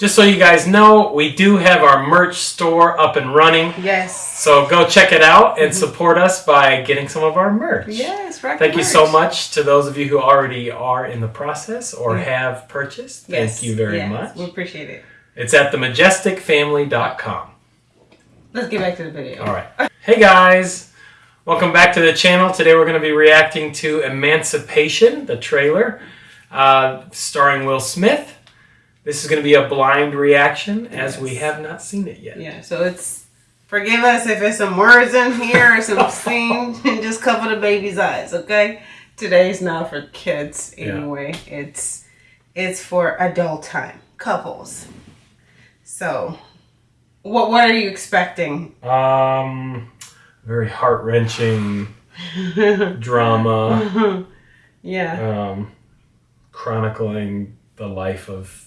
just so you guys know, we do have our merch store up and running. Yes. So go check it out and support us by getting some of our merch. Yes, rock Thank the you so much to those of you who already are in the process or Yeah. have purchased. Yes, Thank you very yes, much. We appreciate it. It's at themajesticfamily.com. Let's get back to the video. All right. Hey guys, welcome back to the channel. Today we're going to be reacting to Emancipation, the trailer, uh, starring Will Smith. This is going to be a blind reaction as we have not seen it yet. Yeah, so it's forgive us if there's some words in here or some scenes and just cover the baby's eyes, okay? Today's not for kids Yeah. anyway. It's it's for adult time, couples. So what what are you expecting? Um, very heart wrenching drama, yeah. um, chronicling the life of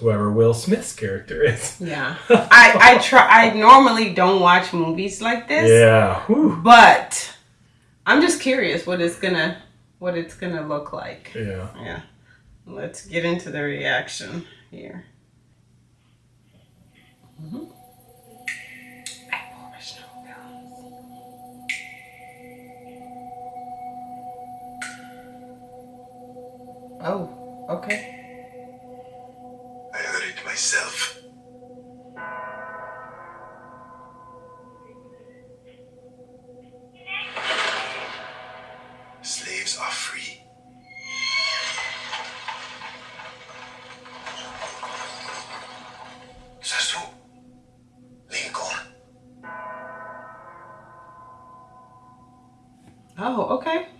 whoever Will Smith's character is. Yeah. I I try I normally don't watch movies like this. Yeah. Whew. But I'm just curious what it's gonna what it's gonna look like. Yeah. Yeah. Let's get into the reaction here. Mhm. Oh, okay. Myself. Slaves are free. Who? Lincoln. Oh, okay.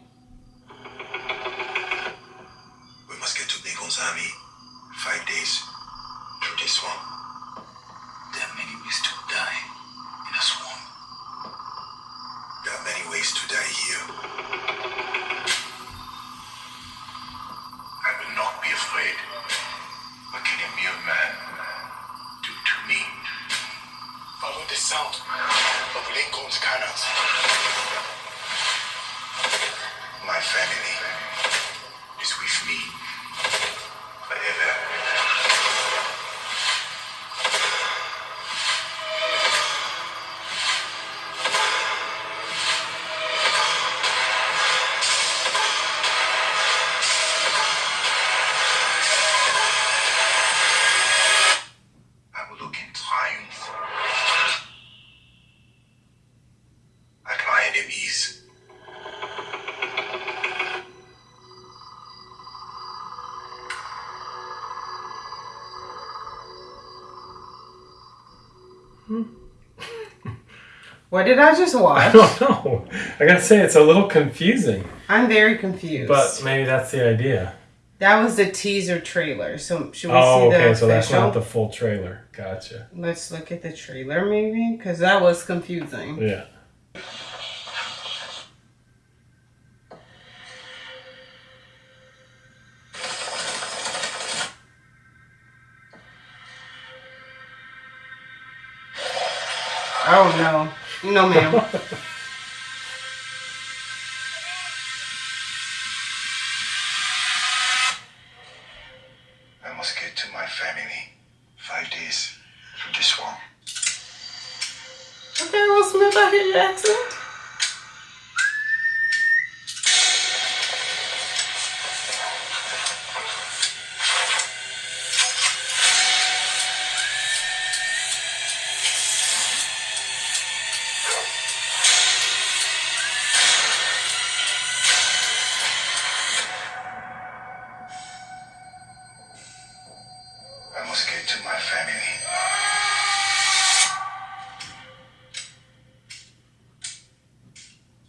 What did I just watch? I don't know. I gotta say, it's a little confusing, I'm very confused. but maybe that's the idea. that was the teaser trailer. So should we Oh, see the okay, so that's not the full trailer. Gotcha. Let's look at the trailer maybe because that was confusing. Yeah. Oh no, no ma'am.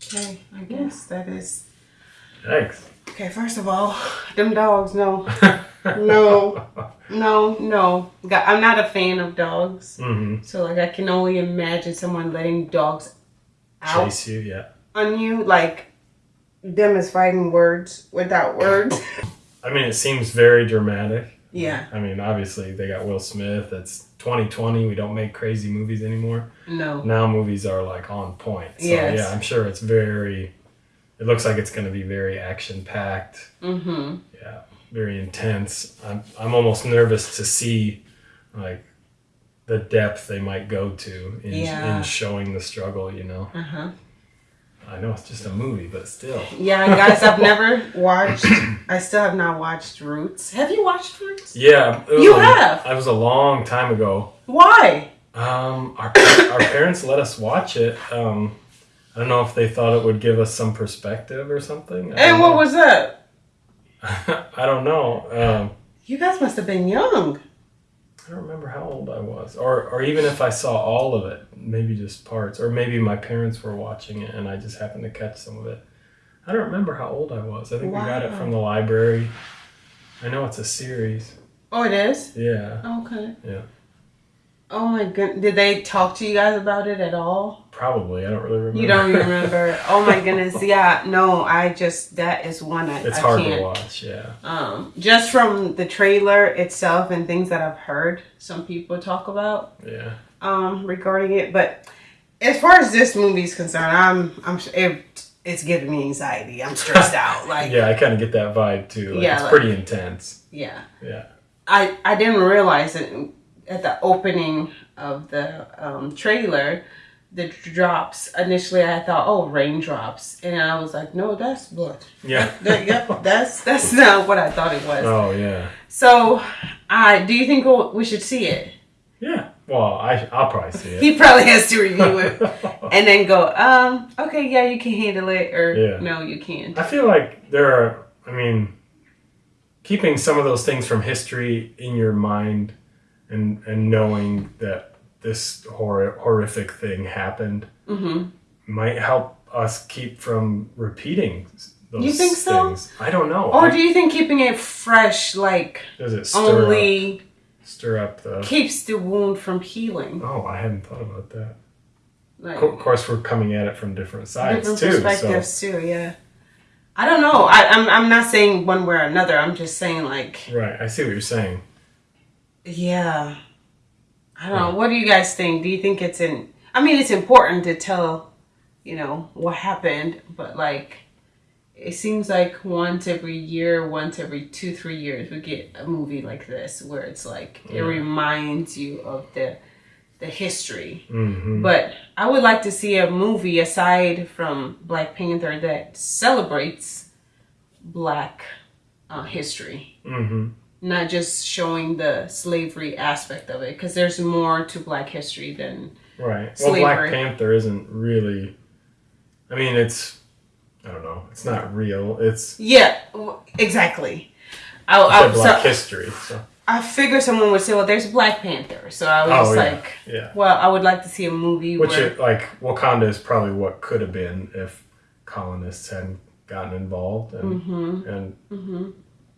Okay, I guess that is. Thanks. Okay, first of all, them dogs, no, no, no, no. Ga- I'm not a fan of dogs, hmm so like I can only imagine someone letting dogs out Chase you, yeah. on you, like them as fighting words without words. I mean, it seems very dramatic. Yeah, I mean, obviously they got Will Smith. It's 2020. We don't make crazy movies anymore. no, Now movies are like on point. So Yes. yeah, I'm sure it's very. It looks like it's going to be very action packed. mm-hmm. Yeah, very intense. I'm I'm almost nervous to see like the depth they might go to in, Yeah. in showing the struggle. You know, Uh huh. I know it's just a movie, but still. Yeah, guys, I've never watched. I still have not watched Roots. Have you watched Roots? Yeah, it was You a- have? I was a long time ago. Why? Um, our our parents let us watch it. Um, I don't know if they thought it would give us some perspective or something. And what know. was that? I don't know. Um, You guys must have been young. I don't remember how old I was, or or even if I saw all of it, maybe just parts, or maybe my parents were watching it and I just happened to catch some of it. I don't remember how old I was. I think we got it from the library. I know it's a series. Oh, it is. Yeah, Okay. Yeah. Oh my goodness! Did they talk to you guys about it at all? probably. I don't really remember. You don't remember? oh my goodness! Yeah, no. I just that is one I. It's I hard can't. to watch. Yeah. Um, just from the trailer itself and things that I've heard some people talk about Yeah. um, regarding it. But as far as this movie is concerned, I'm I'm it, it's giving me anxiety. I'm stressed out. Like Yeah, I kind of get that vibe too. Like, Yeah, it's like- pretty intense. yeah. Yeah. I I didn't realize it at the opening of the um, trailer. The drops initially, I thought, oh, raindrops, and I was like, no, that's blood. Yeah. That- yep, that's that's not what I thought it was. Oh yeah. So, I do you think we'll, should see it? Yeah. Well, I I'll probably see it. He probably has to review it and then go, um, okay, yeah, you can handle it, or Yeah. no, you can't. I feel like there are. I mean, keeping some of those things from history in your mind, and and knowing that this hor- horrific thing happened hmm might help us keep from repeating those You think so? things. I don't know. Or I- do you think keeping it fresh, like does it stir only up, stir up the? keeps the wound from healing? Oh, I hadn't thought about that. Like Of course, we're coming at it from different sides different too. So too. Yeah. I don't know. I, I'm I'm not saying one way or another. I'm just saying like right, I see what you're saying. Yeah. I don't know. What do you guys think? Do you think it's in? I mean, it's important to tell, you know, what happened, but like, it seems like once every year, once every two, three years, we get a movie like this where it's like it reminds you of the the history. hmm But I would like to see a movie aside from Black Panther that celebrates Black uh, history, hmm not just showing the slavery aspect of it, because there's more to Black history than Right. Well, Black Panther isn't really. I mean, it's. I don't know. It's not real. It's, yeah, exactly. I, I, Black so history. So. I figured someone would say, "Well, there's Black Panther," so I was Oh yeah, like, yeah. "Well, I would like to see a movie Which where." it, like Wakanda is probably what could have been if colonists hadn't gotten involved and hmm and hmm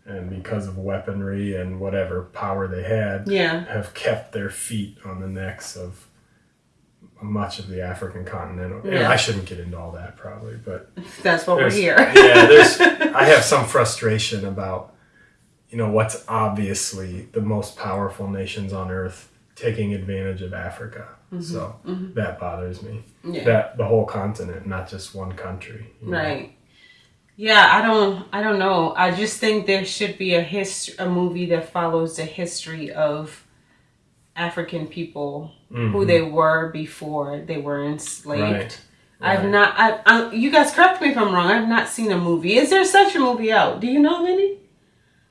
and because of weaponry and whatever power they had Yeah, have kept their feet on the necks of much of the African continent. And I shouldn't get into all that probably, but that's what we're here. yeah, there's. I have some frustration about, you know, what's obviously the most powerful nations on earth taking advantage of Africa. So that bothers me. Mm-hmm. Yeah. That the whole continent, not just one country. Right. know. Yeah, I don't I don't know. I just think there should be a hist- a movie that follows the history of African people who Mhm. they were before they were enslaved. Right. I've Right. not I, I you guys correct me if I'm wrong. I've not seen a movie. Is there such a movie out? Do you know of any?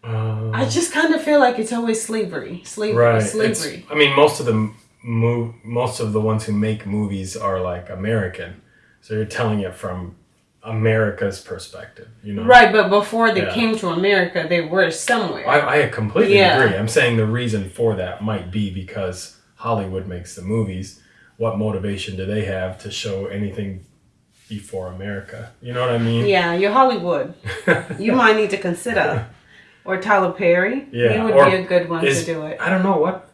Um, I just kind of feel like it's always slavery. Slavery, right. It's- slavery. I mean, most of the move, most of the ones who make movies are like American, so you're telling it from America's perspective. You know. Right, but before they Yeah. came to America, they were somewhere. I, I completely Yeah. agree. I'm saying the reason for that might be because Hollywood makes the movies. What motivation do they have to show anything before America? You know what I mean? yeah, you're Hollywood. You might need to consider. Or Tyler Perry. Yeah, He would or be a good one is- to do it. I don't know what.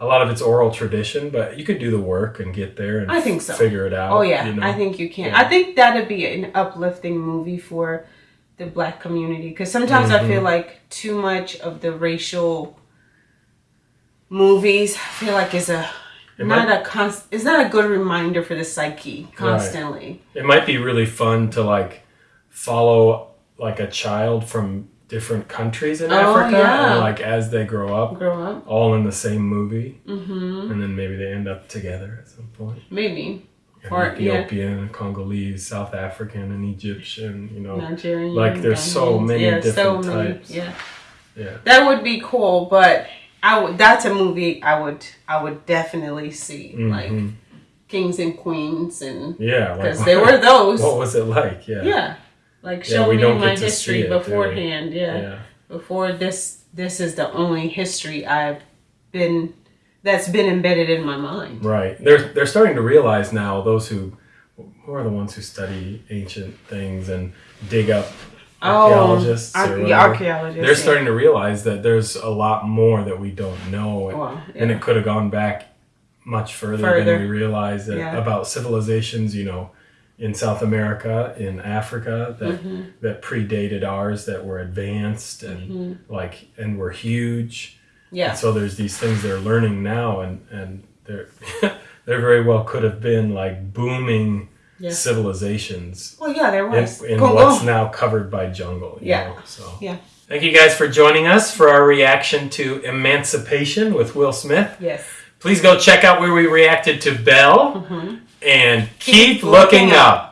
A lot of it's oral tradition, but you could do the work and get there and I think so. figure it out. Oh yeah, you know? I think you can. Yeah. I think that'd be an uplifting movie for the black community because sometimes I Mm-hmm. feel like too much of the racial movies I feel like is a It not might- a const. It's not a good reminder for the psyche constantly. it might be really fun to like follow like a child from different countries in Oh, Africa, yeah. and like as they grow up, Grow up. all in the same movie, Mm-hmm. and then maybe they end up together at some point. Maybe. And Or- yeah. Ethiopian, Congolese, South African, and Egyptian. You know, Nigerian. Like, there's so many yeah, different so many, types. Yeah. yeah, That would be cool, but I would. That's a movie I would. I would definitely see, like Mhm. Kings and Queens, and yeah. Like, because there were those. What was it like? Yeah, yeah. Like Yeah, show we me my get to see history it, beforehand. Yeah. yeah. Before this, this is the only history I've been that's been embedded in my mind. Right. They're they're starting to realize now those who who are the ones who study ancient things and dig up oh, archaeologists Oh, ar- yeah, archaeologists. They're yeah. starting to realize that there's a lot more that we don't know, Well, and it could have gone back much further, Further. than we realize uh, Yeah. about civilizations. You know, in South America, in Africa, that Mm-hmm. that predated ours, that were advanced and like and were huge. yeah. And so there's these things they're learning now, and and they're there very well could have been like booming Yeah. civilizations Well, yeah, there in, was. in Congo. what's now covered by jungle. you Yeah. know, so Yeah. thank you guys for joining us for our reaction to Emancipation with Will Smith. Yes. Please go check out where we reacted to Belle and keep, looking up.